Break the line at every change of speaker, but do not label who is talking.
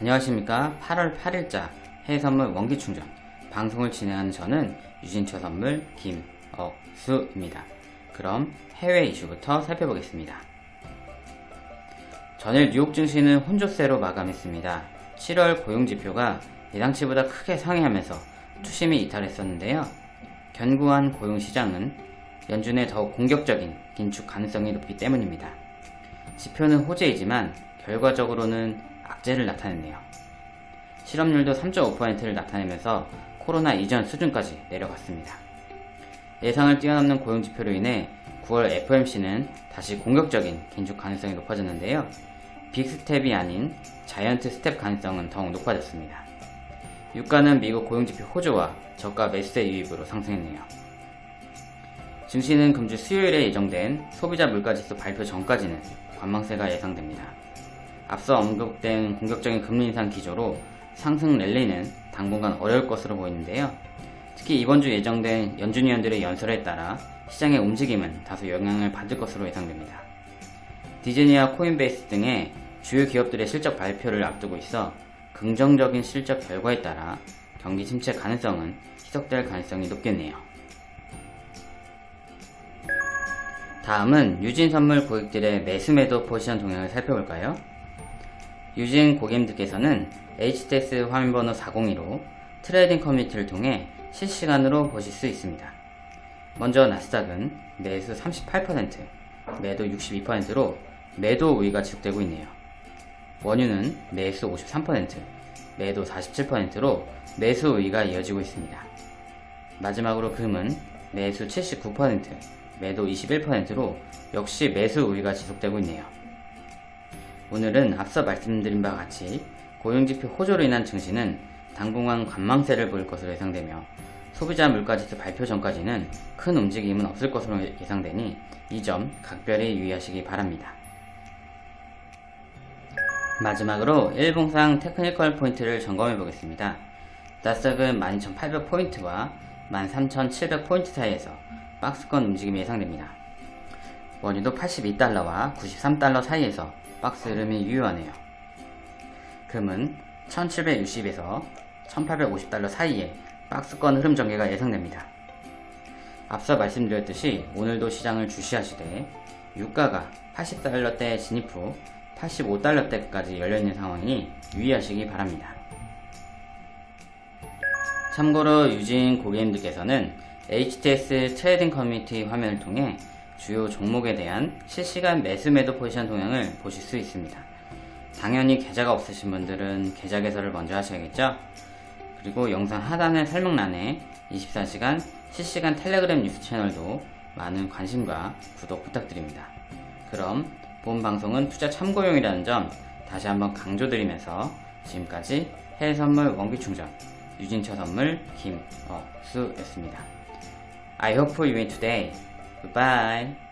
안녕하십니까 8월 8일자 해외선물 원기충전 방송을 진행하는 저는 유진처 선물 김억수입니다. 그럼 해외 이슈부터 살펴보겠습니다. 전일 뉴욕 증시는 혼조세로 마감했습니다. 7월 고용지표가 예상치보다 크게 상회하면서 투심이 이탈했었는데요. 견고한 고용시장은 연준의 더욱 공격적인 긴축 가능성이 높기 때문입니다. 지표는 호재이지만 결과적으로는 악재를 나타냈네요. 실업률도 3.5%를 나타내면서 코로나 이전 수준까지 내려갔습니다. 예상을 뛰어넘는 고용지표로 인해 9월 FOMC는 다시 공격적인 긴축 가능성이 높아졌는데요. 빅스텝이 아닌 자이언트 스텝 가능성은 더욱 높아졌습니다. 유가는 미국 고용지표 호조와 저가 매수세 유입으로 상승했네요. 증시는 금주 수요일에 예정된 소비자 물가지수 발표 전까지는 관망세가 예상됩니다. 앞서 언급된 공격적인 금리 인상 기조로 상승 랠리는 당분간 어려울 것으로 보이는데요. 특히 이번 주 예정된 연준 위원들의 연설에 따라 시장의 움직임은 다소 영향을 받을 것으로 예상됩니다. 디즈니와 코인베이스 등의 주요 기업들의 실적 발표를 앞두고 있어 긍정적인 실적 결과에 따라 경기 침체 가능성은 희석될 가능성이 높겠네요. 다음은 유진 선물 고객들의 매수 매도 포지션 동향을 살펴볼까요? 유진 고객님들께서는 HTS 화면번호 402로 trading 커뮤니티를 통해 실시간으로 보실 수 있습니다. 먼저 나스닥은 매수 38%, 매도 62%로 매도 우위가 지속되고 있네요. 원유는 매수 53%, 매도 47%로 매수 우위가 이어지고 있습니다. 마지막으로 금은 매수 79%, 매도 21%로 역시 매수 우위가 지속되고 있네요. 오늘은 앞서 말씀드린 바와 같이 고용지표 호조로 인한 증시는 당분간 관망세를 보일 것으로 예상되며 소비자 물가지수 발표 전까지는 큰 움직임은 없을 것으로 예상되니 이 점 각별히 유의하시기 바랍니다. 마지막으로 일봉상 technical point를 점검해 보겠습니다. 나스닥은 12,800포인트와 13,700포인트 사이에서 박스권 움직임이 예상됩니다. 원유도 82달러와 93달러 사이에서 박스 흐름이 유효하네요. 금은 1760에서 1850달러 사이에 박스권 흐름 전개가 예상됩니다. 앞서 말씀드렸듯이 오늘도 시장을 주시하시되 유가가 80달러대 진입 후 85달러대까지 열려있는 상황이니 유의하시기 바랍니다. 참고로 유진 고객님들께서는 HTS trading 커뮤니티 화면을 통해 주요 종목에 대한 실시간 매수 매도 포지션 동향을 보실 수 있습니다. 당연히 계좌가 없으신 분들은 계좌 개설을 먼저 하셔야겠죠? 그리고 영상 하단의 설명란에 24시간 실시간 텔레그램 뉴스 채널도 많은 관심과 구독 부탁드립니다. 그럼 본 방송은 투자 참고용이라는 점 다시 한번 강조드리면서 지금까지 해외선물 원기충전 유진처 선물 김어수였습니다. I hope you win today. Bye-bye.